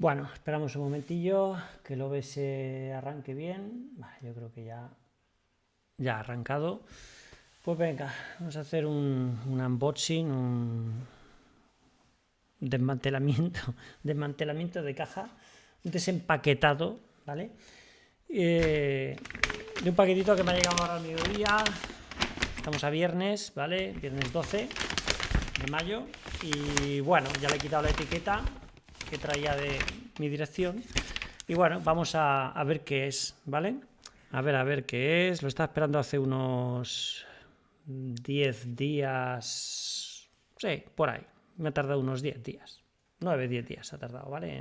Bueno, esperamos un momentillo que el OBS arranque bien. Yo creo que ya, ha arrancado. Pues venga, vamos a hacer un, unboxing, un desmantelamiento, desmantelamiento de caja, un desempaquetado, ¿vale? Eh, de un paquetito que me ha llegado ahora al mediodía. Estamos a viernes, ¿vale? Viernes 12 de mayo. Y bueno, ya le he quitado la etiqueta que traía de mi dirección. Y bueno, vamos a, ver qué es, ¿vale? A ver, a ver qué es. Lo estaba esperando hace unos 10 días. Sí, por ahí. Me ha tardado unos 10 días. 9, 10 días ha tardado, ¿vale?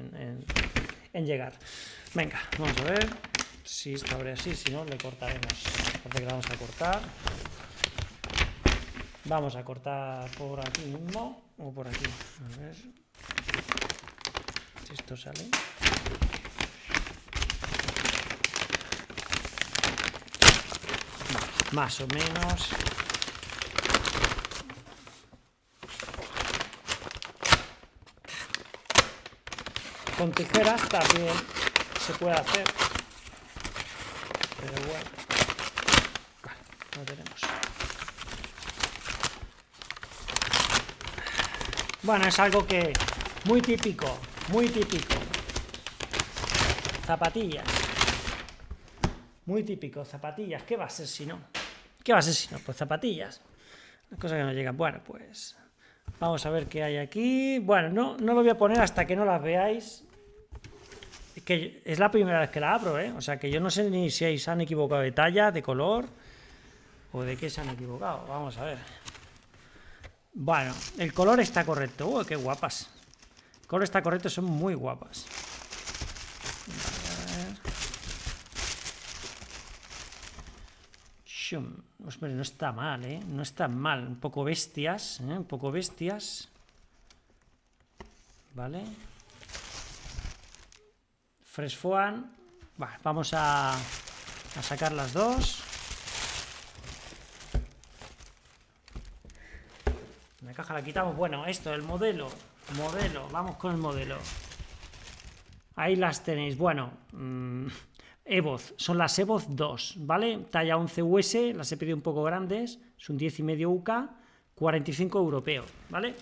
En, llegar. Venga, vamos a ver si esto abre así. Si no, le cortaremos. Parece que vamos a cortar. Vamos a cortar por aquí mismo o por aquí. A ver esto sale. Más o menos. Con tijeras también se puede hacer. Pero bueno. No tenemos. Bueno, es algo que muy típico muy típico. Zapatillas. Muy típico, zapatillas. ¿Qué va a ser si no? ¿Qué va a ser si no? Pues zapatillas. Las cosas que no llegan. Bueno, pues vamos a ver qué hay aquí. Bueno, no, no lo voy a poner hasta que no las veáis. Es que es la primera vez que la abro, ¿eh? O sea que yo no sé ni si se han equivocado de talla, de color o de qué se han equivocado. Vamos a ver. Bueno, el color está correcto. Uy, qué guapas color está correcto, son muy guapas. no está mal, ¿eh? No está mal. Un poco bestias, ¿eh? Un poco bestias. ¿Vale? Fresh vamos a, a sacar las dos. La caja la quitamos. Bueno, esto, el modelo. Modelo, vamos con el modelo. Ahí las tenéis. Bueno, mmm, Evoz, son las Evoz 2, ¿vale? Talla 11 US, las he pedido un poco grandes, es un 10 y medio UK, 45 europeo, ¿vale?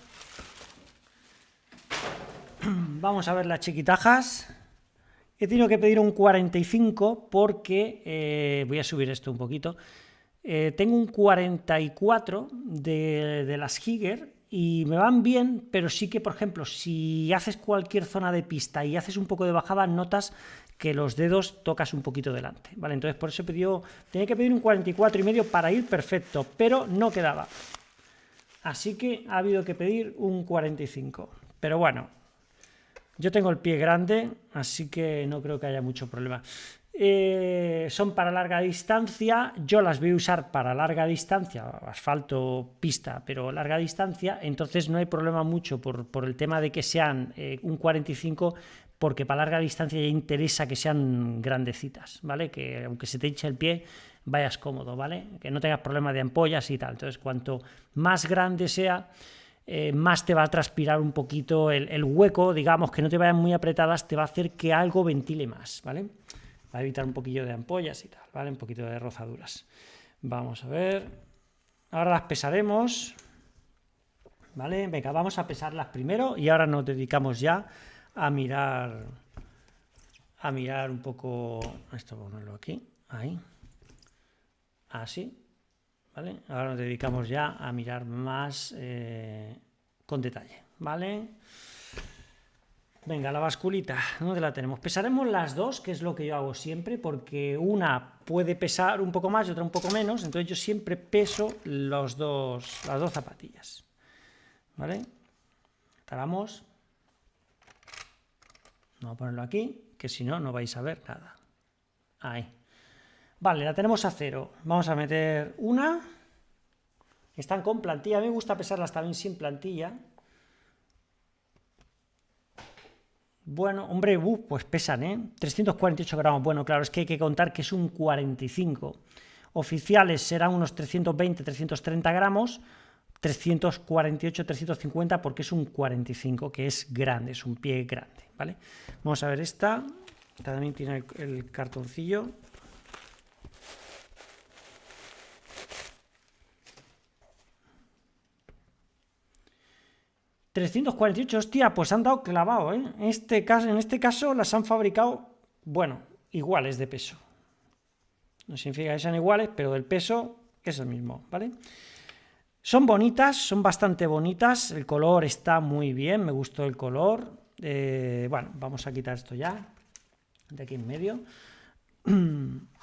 Vamos a ver las chiquitajas. He tenido que pedir un 45 porque, eh, voy a subir esto un poquito, eh, tengo un 44 de, de las Giger y me van bien, pero sí que, por ejemplo, si haces cualquier zona de pista y haces un poco de bajada, notas que los dedos tocas un poquito delante, ¿vale? Entonces por eso pedido, tenía que pedir un 44 y medio para ir perfecto, pero no quedaba. Así que ha habido que pedir un 45. Pero bueno, yo tengo el pie grande, así que no creo que haya mucho problema. Eh, son para larga distancia, yo las voy a usar para larga distancia, asfalto, pista, pero larga distancia, entonces no hay problema mucho por, el tema de que sean eh, un 45, porque para larga distancia ya interesa que sean grandecitas, ¿vale? Que aunque se te hinche el pie, vayas cómodo, ¿vale? Que no tengas problema de ampollas y tal. Entonces, cuanto más grande sea, eh, más te va a transpirar un poquito el, hueco, digamos, que no te vayan muy apretadas, te va a hacer que algo ventile más, ¿vale? A evitar un poquillo de ampollas y tal, ¿vale? Un poquito de rozaduras. Vamos a ver. Ahora las pesaremos. ¿Vale? Venga, vamos a pesarlas primero y ahora nos dedicamos ya a mirar a mirar un poco esto ponerlo aquí, ahí. Así. ¿Vale? Ahora nos dedicamos ya a mirar más eh, con detalle, ¿vale? Venga, la basculita, ¿dónde la tenemos? Pesaremos las dos, que es lo que yo hago siempre, porque una puede pesar un poco más y otra un poco menos, entonces yo siempre peso los dos, las dos zapatillas. ¿Vale? Paramos. Vamos a ponerlo aquí, que si no, no vais a ver nada. Ahí. Vale, la tenemos a cero. Vamos a meter una. Están con plantilla. A mí me gusta pesarlas también sin plantilla. Bueno, hombre, uh, pues pesan, ¿eh? 348 gramos. Bueno, claro, es que hay que contar que es un 45. Oficiales serán unos 320, 330 gramos, 348, 350 porque es un 45, que es grande, es un pie grande, ¿vale? Vamos a ver esta, también tiene el, cartoncillo. $348, hostia, pues han dado clavado, ¿eh? Este caso, en este caso las han fabricado, bueno, iguales de peso. No significa que sean iguales, pero el peso es el mismo, ¿vale? Son bonitas, son bastante bonitas, el color está muy bien, me gustó el color. Eh, bueno, vamos a quitar esto ya, de aquí en medio.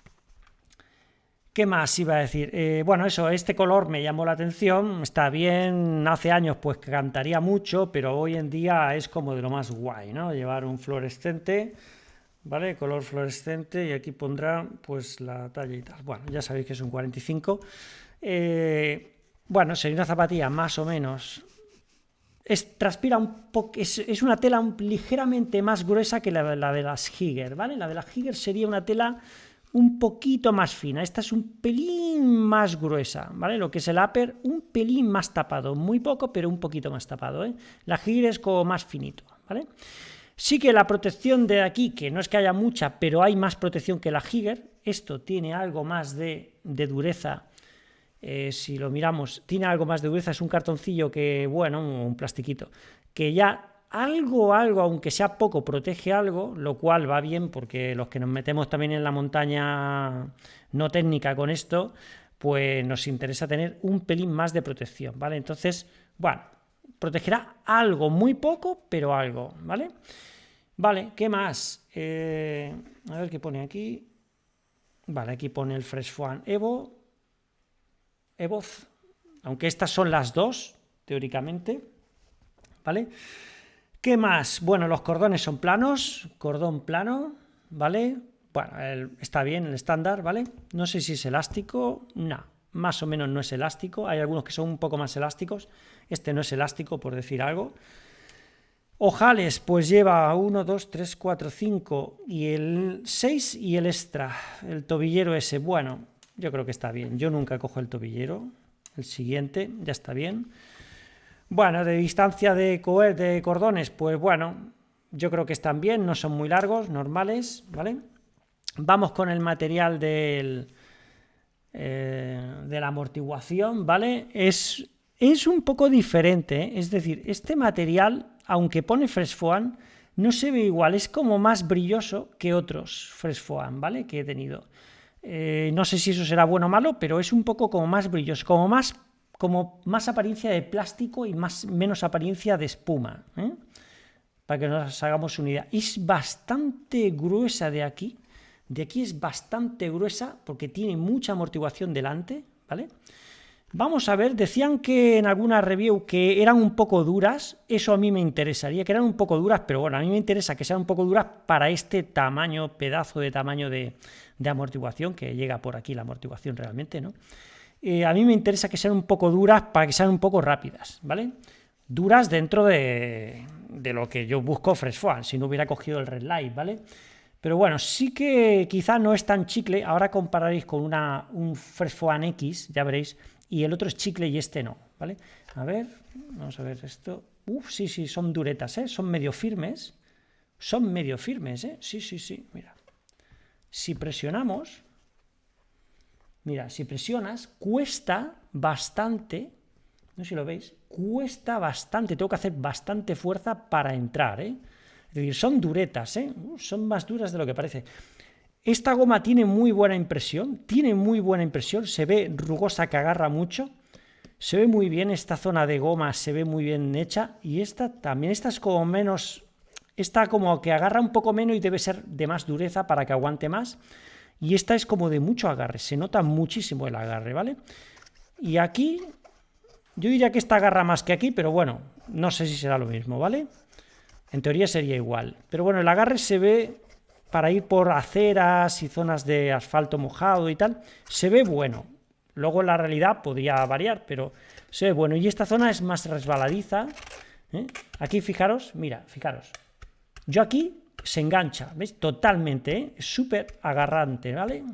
¿Qué más iba a decir? Eh, bueno, eso, este color me llamó la atención, está bien, hace años pues cantaría mucho, pero hoy en día es como de lo más guay, ¿no? Llevar un fluorescente, ¿vale? Color fluorescente y aquí pondrá pues la talla y tal. Bueno, ya sabéis que es un 45. Eh, bueno, sería una zapatilla más o menos. Es, transpira un poco, es, una tela ligeramente más gruesa que la, de las Higger, ¿vale? La de las Higger sería una tela un poquito más fina. Esta es un pelín más gruesa, ¿vale? Lo que es el upper, un pelín más tapado. Muy poco, pero un poquito más tapado, ¿eh? La Higger es como más finito, ¿vale? Sí que la protección de aquí, que no es que haya mucha, pero hay más protección que la Higger. Esto tiene algo más de, de dureza eh, si lo miramos, tiene algo más de dureza, es un cartoncillo que, bueno, un plastiquito, que ya algo, algo, aunque sea poco, protege algo, lo cual va bien porque los que nos metemos también en la montaña no técnica con esto, pues nos interesa tener un pelín más de protección, ¿vale? Entonces, bueno, protegerá algo, muy poco, pero algo, ¿vale? Vale, ¿qué más? Eh, a ver qué pone aquí. Vale, aquí pone el Fresh One Evo, Evoz, aunque estas son las dos, teóricamente, ¿vale? ¿Qué más? Bueno, los cordones son planos, cordón plano, ¿vale? Bueno, está bien el estándar, ¿vale? No sé si es elástico, no, más o menos no es elástico, hay algunos que son un poco más elásticos, este no es elástico, por decir algo. Ojales, pues lleva 1, 2, 3, 4, 5 y el 6 y el extra, el tobillero ese, bueno, yo creo que está bien. Yo nunca cojo el tobillero. El siguiente, ya está bien. Bueno, de distancia de, cordones, pues bueno, yo creo que están bien, no son muy largos, normales, ¿vale? Vamos con el material del, eh, de la amortiguación, ¿vale? Es, es un poco diferente, ¿eh? es decir, este material, aunque pone Fresh Foam, no se ve igual, es como más brilloso que otros Fresh Foam, ¿vale? Que he tenido. Eh, no sé si eso será bueno o malo, pero es un poco como más brilloso, como más, como más apariencia de plástico y más, menos apariencia de espuma. ¿eh? Para que nos hagamos una idea. Es bastante gruesa de aquí. De aquí es bastante gruesa porque tiene mucha amortiguación delante, ¿vale? Vamos a ver, decían que en alguna review que eran un poco duras, eso a mí me interesaría, que eran un poco duras, pero bueno, a mí me interesa que sean un poco duras para este tamaño, pedazo de tamaño de, de amortiguación, que llega por aquí la amortiguación realmente, ¿no? Eh, a mí me interesa que sean un poco duras para que sean un poco rápidas, ¿vale? Duras dentro de, lo que yo busco Fresh si no hubiera cogido el Red Light, ¿vale? Pero bueno, sí que quizá no es tan chicle, ahora compararéis con una, un Fresh X, ya veréis, y el otro es chicle y este no, ¿vale? A ver, vamos a ver esto. Uf, sí, sí, son duretas, ¿eh? Son medio firmes. Son medio firmes, ¿eh? Sí, sí, sí, mira. Si presionamos, mira, si presionas, cuesta bastante, no sé si lo veis, cuesta bastante, tengo que hacer bastante fuerza para entrar, ¿eh? Es decir, son duretas, ¿eh? Son más duras de lo que parece. Esta goma tiene muy buena impresión, tiene muy buena impresión, se ve rugosa que agarra mucho, se ve muy bien esta zona de goma, se ve muy bien hecha, y esta también, esta es como menos esta como que agarra un poco menos y debe ser de más dureza para que aguante más. Y esta es como de mucho agarre, se nota muchísimo el agarre, ¿vale? Y aquí, yo diría que esta agarra más que aquí, pero bueno, no sé si será lo mismo, ¿vale? En teoría sería igual. Pero bueno, el agarre se ve para ir por aceras y zonas de asfalto mojado y tal, se ve bueno. Luego en la realidad podría variar, pero se ve bueno. Y esta zona es más resbaladiza. ¿eh? Aquí fijaros, mira, fijaros, yo aquí se engancha, ¿veis? Totalmente, ¿eh? súper agarrante, ¿vale?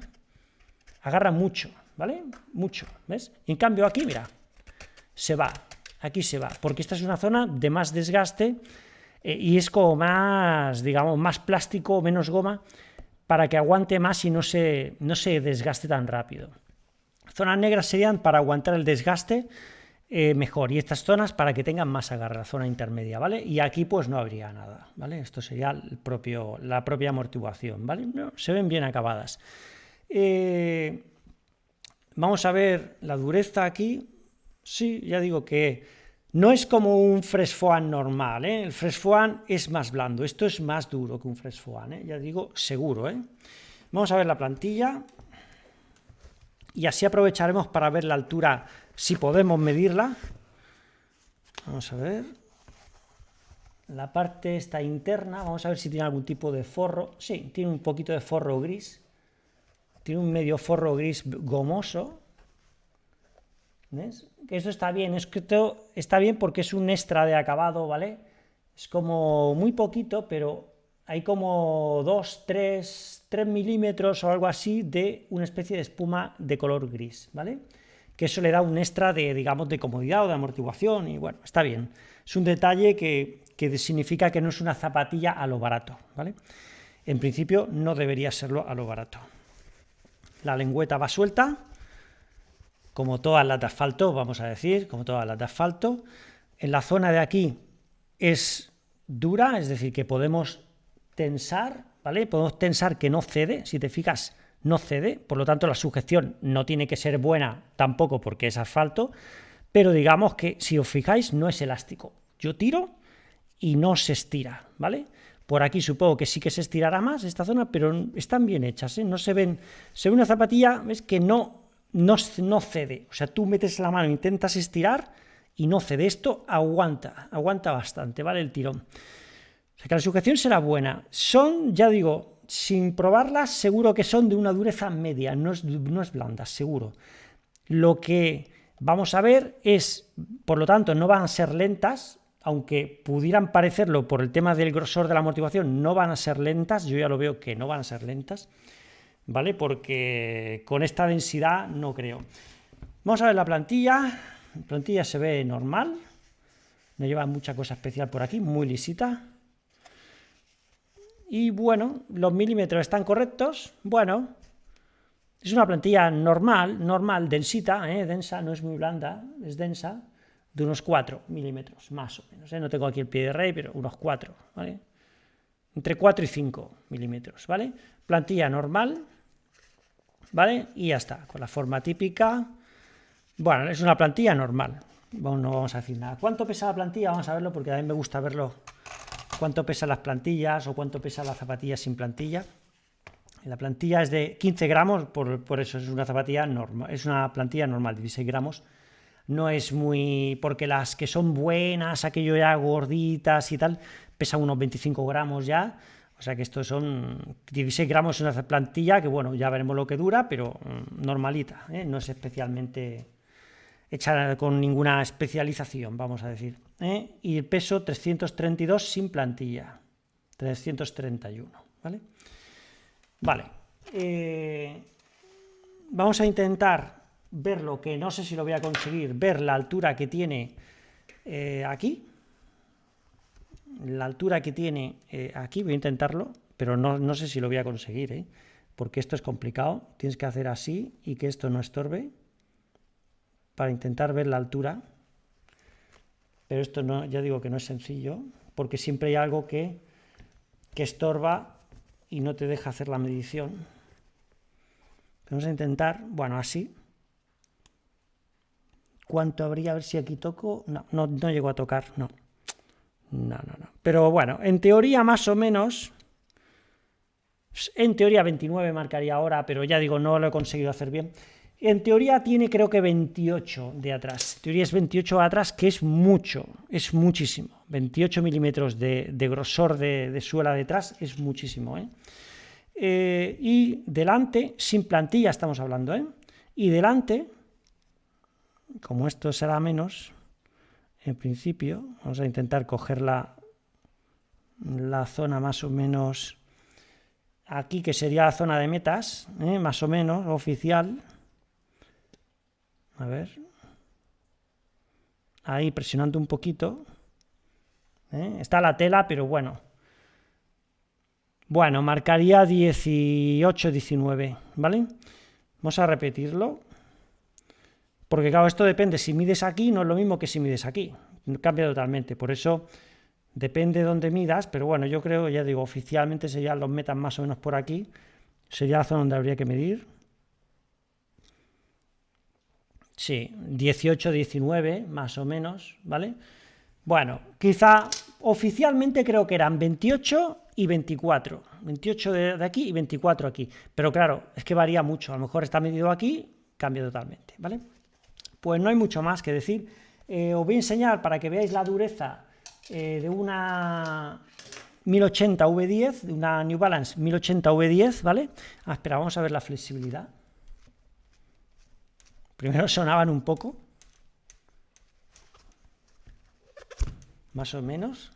Agarra mucho, ¿vale? Mucho, ¿ves? en cambio aquí, mira, se va, aquí se va, porque esta es una zona de más desgaste. eh, y es como más, digamos, más plástico menos goma para que aguante más y no se, no se desgaste tan rápido. Zonas negras serían para aguantar el desgaste eh, mejor y estas zonas para que tengan más agarre, la zona intermedia, ¿vale? Y aquí pues no habría nada, ¿vale? Esto sería el propio, la propia amortiguación, ¿vale? se ven bien acabadas. Eh, vamos a ver la dureza aquí. Sí, ya digo que no es como un Foam normal, ¿eh? el Foam es más blando, esto es más duro que un Foam, ¿eh? ya digo, seguro. ¿eh? Vamos a ver la plantilla y así aprovecharemos para ver la altura, si podemos medirla. Vamos a ver. La parte esta interna, vamos a ver si tiene algún tipo de forro. Sí, tiene un poquito de forro gris. Tiene un medio forro gris gomoso. ¿Ves? Esto está bien, es que esto está bien porque es un extra de acabado, ¿vale? Es como muy poquito, pero hay como 2, 3, 3 milímetros o algo así de una especie de espuma de color gris, ¿vale? Que eso le da un extra de, digamos, de comodidad o de amortiguación y bueno, está bien. Es un detalle que, que significa que no es una zapatilla a lo barato, ¿vale? En principio no debería serlo a lo barato. La lengüeta va suelta, como todas las de asfalto, vamos a decir, como todas las de asfalto. En la zona de aquí es dura, es decir, que podemos tensar, ¿vale? Podemos tensar que no cede, si te fijas, no cede, por lo tanto la sujeción no tiene que ser buena tampoco porque es asfalto, pero digamos que si os fijáis no es elástico. Yo tiro y no se estira, ¿vale? Por aquí supongo que sí que se estirará más esta zona, pero están bien hechas, ¿eh? No se ven... Se ve una zapatilla, ves que no no, no cede. O sea, tú metes la mano, intentas estirar y no cede. Esto aguanta, aguanta bastante, ¿vale? El tirón. O sea, que la sujeción será buena. Son, ya digo, sin probarlas, seguro que son de una dureza media, no es, no es blanda, seguro. Lo que vamos a ver es, por lo tanto, no van a ser lentas, aunque pudieran parecerlo por el tema del grosor de la amortiguación, no van a ser lentas, yo ya lo veo que no van a ser lentas. ¿vale? Porque con esta densidad no creo. Vamos a ver la plantilla. La plantilla se ve normal. No lleva mucha cosa especial por aquí, muy lisita. Y bueno, los milímetros están correctos. Bueno, es una plantilla normal, normal, densita, ¿eh? densa, no es muy blanda, es densa, de unos 4 milímetros, más o menos. ¿eh? No tengo aquí el pie de rey, pero unos 4, ¿vale? Entre 4 y 5 milímetros, ¿vale? Plantilla normal, ¿vale? Y ya está, con la forma típica. Bueno, es una plantilla normal, no vamos a decir nada. ¿Cuánto pesa la plantilla? Vamos a verlo porque a mí me gusta verlo. ¿Cuánto pesan las plantillas o cuánto pesa la zapatilla sin plantilla? La plantilla es de 15 gramos, por, eso es una zapatilla normal, es una plantilla normal, 16 gramos. No es muy... porque las que son buenas, aquello ya gorditas y tal, pesan unos 25 gramos ya, o sea que estos son 16 gramos en una plantilla que, bueno, ya veremos lo que dura, pero mm, normalita, ¿eh? no es especialmente hecha con ninguna especialización, vamos a decir. ¿Eh? Y el peso 332 sin plantilla, 331, ¿vale? Vale. Eh, vamos a intentar ver lo que, no sé si lo voy a conseguir, ver la altura que tiene aquí, la altura que tiene eh, aquí, voy a intentarlo, pero no, sé si lo voy a conseguir, ¿eh? porque esto es complicado, tienes que hacer así y que esto no estorbe para intentar ver la altura, pero esto no, ya digo que no es sencillo, porque siempre hay algo que, que estorba y no te deja hacer la medición. Vamos a intentar, bueno, así. ¿Cuánto habría? A ver si aquí toco. No, no, no llego a tocar, no. No, no, no. Pero bueno, en teoría más o menos... En teoría 29 marcaría ahora, pero ya digo, no lo he conseguido hacer bien. En teoría tiene creo que 28 de atrás. En teoría es 28 de atrás, que es mucho, es muchísimo. 28 milímetros de, grosor de, suela detrás es muchísimo. ¿eh? ¿eh? y delante, sin plantilla estamos hablando, ¿eh? y delante, como esto será menos, en principio, vamos a intentar coger la, zona más o menos aquí, que sería la zona de metas, ¿eh? más o menos, oficial. A ver. Ahí presionando un poquito. ¿eh? Está la tela, pero bueno. Bueno, marcaría 18, 19, ¿vale? Vamos a repetirlo. Porque claro, esto depende, si mides aquí no es lo mismo que si mides aquí, cambia totalmente, por eso depende de dónde midas, pero bueno, yo creo, ya digo, oficialmente serían los metas más o menos por aquí, sería la zona donde habría que medir. Sí, 18, 19, más o menos, ¿vale? Bueno, quizá oficialmente creo que eran 28 y 24, 28 de, aquí y 24 aquí, pero claro, es que varía mucho, a lo mejor está medido aquí, cambia totalmente, ¿vale? Pues no hay mucho más que decir. Eh, os voy a enseñar para que veáis la dureza eh, de una 1080 V10, de una New Balance 1080 V10, ¿vale? Ah, espera, vamos a ver la flexibilidad. Primero sonaban un poco. Más o menos.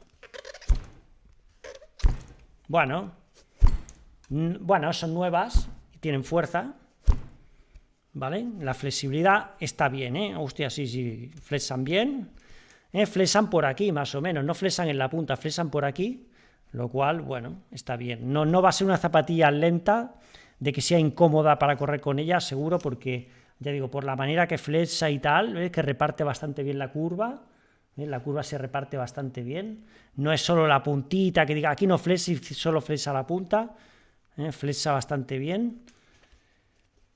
Bueno. Bueno, son nuevas y tienen fuerza. ¿vale? La flexibilidad está bien, ¿eh? Hostia, sí, sí, flexan bien. ¿eh? Flexan por aquí, más o menos, no flexan en la punta, flexan por aquí, lo cual, bueno, está bien. No, no va a ser una zapatilla lenta, de que sea incómoda para correr con ella, seguro, porque, ya digo, por la manera que flexa y tal, que reparte bastante bien la curva, ¿eh? la curva se reparte bastante bien. No es solo la puntita que diga, aquí no flexa y solo flexa la punta, ¿eh? flexa bastante bien.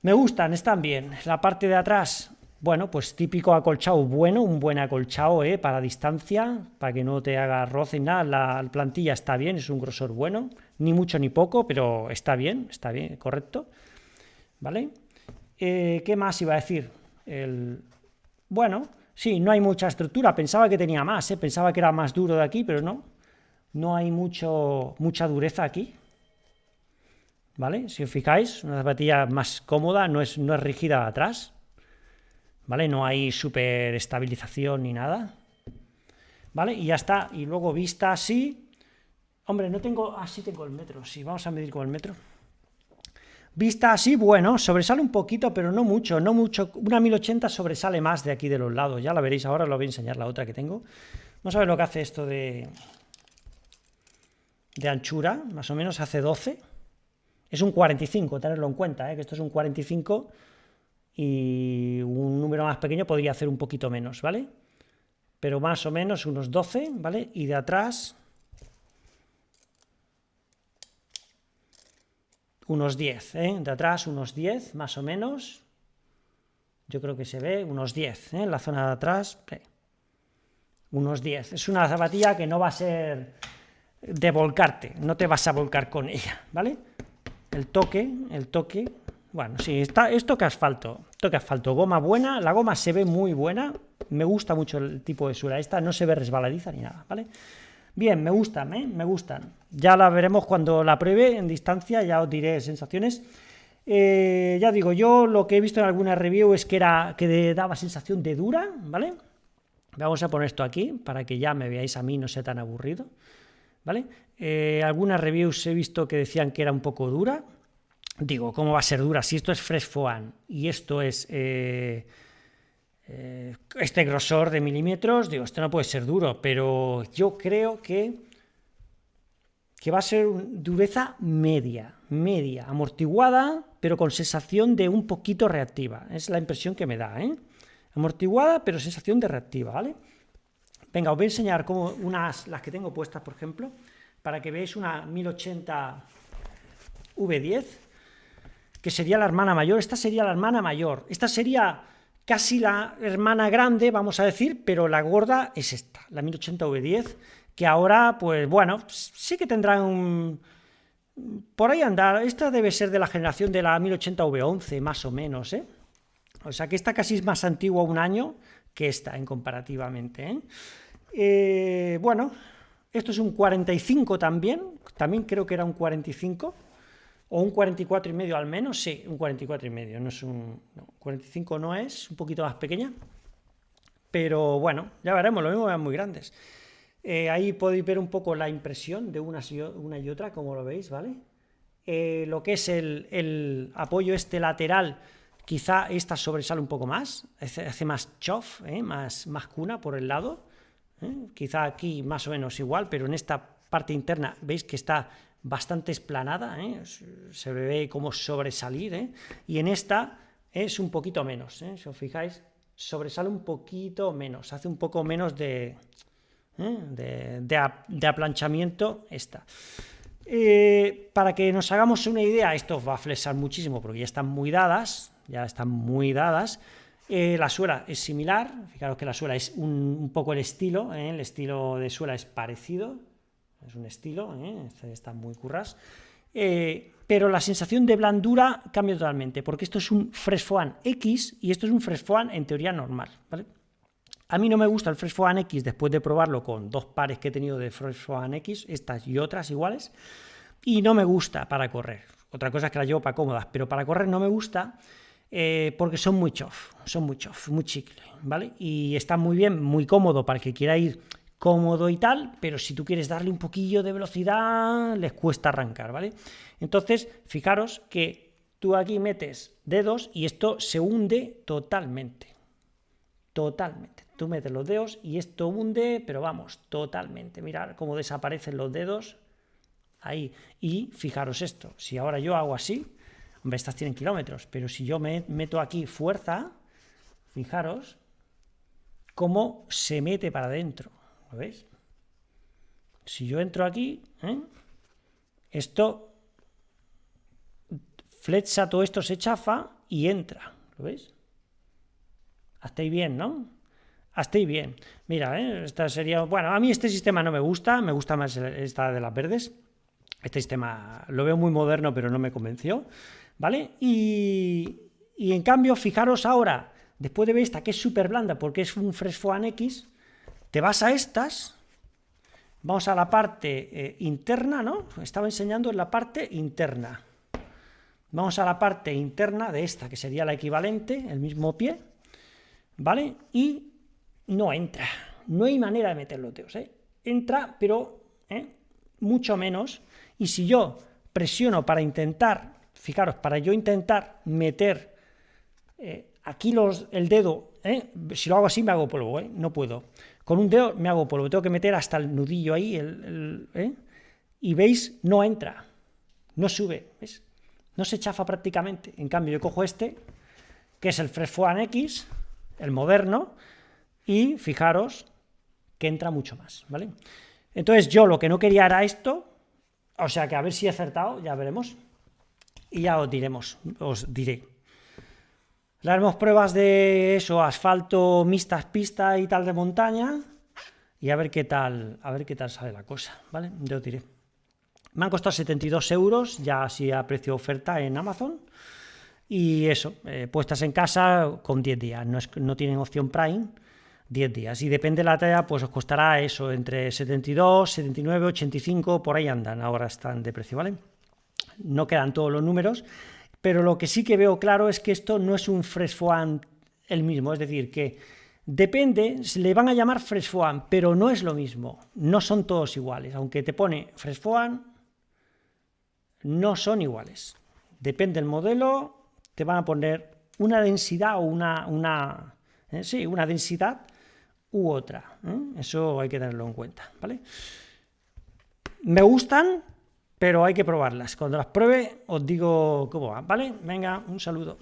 Me gustan, están bien. La parte de atrás, bueno, pues típico acolchado bueno, un buen acolchado ¿eh? para distancia, para que no te haga roce ni nada. La plantilla está bien, es un grosor bueno, ni mucho ni poco, pero está bien, está bien, correcto. ¿Vale? Eh, ¿Qué más iba a decir? El... Bueno, sí, no hay mucha estructura, pensaba que tenía más, ¿eh? pensaba que era más duro de aquí, pero no. No hay mucho, mucha dureza aquí, ¿vale? Si os fijáis, una zapatilla más cómoda, no es, no es rígida atrás, ¿vale? No hay super estabilización ni nada, ¿vale? Y ya está, y luego vista así, hombre, no tengo, así ah, tengo el metro, sí, vamos a medir con el metro. Vista así, bueno, sobresale un poquito, pero no mucho, no mucho, una 1080 sobresale más de aquí de los lados, ya la veréis ahora, os lo voy a enseñar la otra que tengo. Vamos a ver lo que hace esto de, de anchura, más o menos hace 12, es un 45, tenerlo en cuenta, ¿eh? que esto es un 45 y un número más pequeño podría hacer un poquito menos, ¿vale? Pero más o menos unos 12, ¿vale? Y de atrás unos 10, ¿eh? De atrás unos 10, más o menos. Yo creo que se ve unos 10, ¿eh? En la zona de atrás, unos 10. Es una zapatilla que no va a ser de volcarte, no te vas a volcar con ella, ¿vale? el toque, el toque, bueno, sí, está, es toque asfalto, toque asfalto, goma buena, la goma se ve muy buena, me gusta mucho el tipo de suela, esta no se ve resbaladiza ni nada, ¿vale? Bien, me gustan, ¿eh? me gustan. Ya la veremos cuando la pruebe en distancia, ya os diré sensaciones. Eh, ya digo, yo lo que he visto en alguna review es que era que daba sensación de dura, ¿vale? Vamos a poner esto aquí para que ya me veáis a mí, no sea tan aburrido. ¿vale? Eh, algunas reviews he visto que decían que era un poco dura. Digo, ¿cómo va a ser dura? Si esto es Fresh Foam y esto es eh, este grosor de milímetros, digo, esto no puede ser duro, pero yo creo que, que va a ser dureza media, media, amortiguada, pero con sensación de un poquito reactiva. Es la impresión que me da, ¿eh? Amortiguada, pero sensación de reactiva, ¿vale? Venga, os voy a enseñar como unas, las que tengo puestas, por ejemplo, para que veáis una 1080 V10, que sería la hermana mayor. Esta sería la hermana mayor. Esta sería casi la hermana grande, vamos a decir, pero la gorda es esta, la 1080 V10, que ahora, pues bueno, sí que tendrá un... Por ahí andar, esta debe ser de la generación de la 1080 V11, más o menos, ¿eh? O sea que esta casi es más antigua un año, que esta en comparativamente. ¿eh? Eh, bueno, esto es un 45 también, también creo que era un 45, o un 44 y medio al menos, sí, un 44 y medio, no es un 45 no es, un poquito más pequeña, pero bueno, ya veremos, lo mismo eran muy grandes. Eh, ahí podéis ver un poco la impresión de una y, otra, como lo veis, ¿vale? lo que es el, apoyo este lateral Quizá esta sobresale un poco más, hace más chof, ¿eh? más, cuna por el lado, ¿eh? quizá aquí más o menos igual, pero en esta parte interna veis que está bastante esplanada, ¿eh? se ve como sobresalir, ¿eh? y en esta es un poquito menos, si os fijáis, sobresale un poquito menos, hace un poco menos de, de, aplanchamiento esta. para que nos hagamos una idea, esto va a flexar muchísimo porque ya están muy dadas, ya están muy dadas, eh, la suela es similar, fijaros que la suela es un, poco el estilo, ¿eh? el estilo de suela es parecido, es un estilo, ¿eh? este está muy curras, pero la sensación de blandura cambia totalmente, porque esto es un Fresh X y esto es un Fresh en teoría normal, A mí no me gusta el Fresh X después de probarlo con dos pares que he tenido de Fresh X, estas y otras iguales, y no me gusta para correr. Otra cosa es que la llevo para cómodas, pero para correr no me gusta eh, porque son muy chof, son muy chof, muy chicle, ¿vale? Y está muy bien, muy cómodo para el que quiera ir cómodo y tal, pero si tú quieres darle un poquillo de velocidad, les cuesta arrancar, ¿vale? Entonces, fijaros que tú aquí metes dedos y esto se hunde totalmente, totalmente. Tú metes los dedos y esto hunde, pero vamos, totalmente. Mirad cómo desaparecen los dedos ahí. Y fijaros esto, si ahora yo hago así, Hombre, estas tienen kilómetros, pero si yo me meto aquí fuerza, fijaros cómo se mete para adentro. ¿Lo veis? Si yo entro aquí, ¿eh? esto flecha, todo esto se chafa y entra. ¿Lo veis? Hasta ahí bien, ¿no? Hasta ahí bien. Mira, ¿eh? esta sería... Bueno, a mí este sistema no me gusta, me gusta más esta de las verdes. Este sistema lo veo muy moderno, pero no me convenció. ¿vale? Y, en cambio, fijaros ahora, después de ver esta que es súper blanda porque es un Fresfoan X, te vas a estas, vamos a la parte eh, interna, ¿no? Estaba enseñando en la parte interna. Vamos a la parte interna de esta, que sería la equivalente, el mismo pie, ¿vale? Y no entra, no hay manera de meter los ¿eh? Entra, pero ¿eh? mucho menos, y si yo presiono para intentar fijaros, para yo intentar meter aquí los, el dedo, si lo hago así me hago polvo, no puedo. Con un dedo me hago polvo, tengo que meter hasta el nudillo ahí, el, y veis, no entra, no sube, ¿ves? no se chafa prácticamente. En cambio, yo cojo este, que es el One X, el moderno, y fijaros que entra mucho más, ¿vale? Entonces yo lo que no quería era esto, o sea que a ver si he acertado, ya veremos y ya os diremos, os diré. Le haremos pruebas de eso, asfalto, mixtas, pista y tal de montaña y a ver qué tal, a ver qué tal sale la cosa, ¿vale? Yo os diré. Me han costado 72 euros, ya así a precio oferta en Amazon. Y eso, eh, puestas en casa con 10 días, no, es, no tienen opción Prime, 10 días. Y depende de la talla, pues os costará eso, entre 72, 79, 85, por ahí andan, ahora están de precio, ¿vale? no quedan todos los números, pero lo que sí que veo claro es que esto no es un Fresh el mismo, es decir, que depende, le van a llamar Fresh pero no es lo mismo, no son todos iguales, aunque te pone Fresh no son iguales. Depende del modelo, te van a poner una densidad o una, una eh, sí, una densidad u otra. ¿eh? Eso hay que tenerlo en cuenta, ¿vale? Me gustan, pero hay que probarlas. Cuando las pruebe os digo cómo va, ¿vale? Venga, un saludo.